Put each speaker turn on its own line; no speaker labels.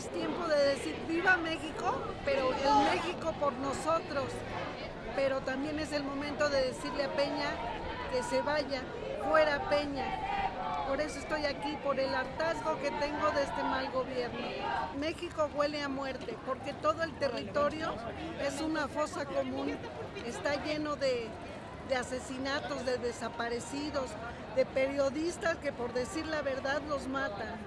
es tiempo de decir viva México, pero el México por nosotros. Pero también es el momento de decirle a Peña que se vaya, fuera Peña. Por eso estoy aquí, por el hartazgo que tengo de este mal gobierno. México huele a muerte, porque todo el territorio es una fosa común, está lleno de, de asesinatos, de desaparecidos, de periodistas que por decir la verdad los matan.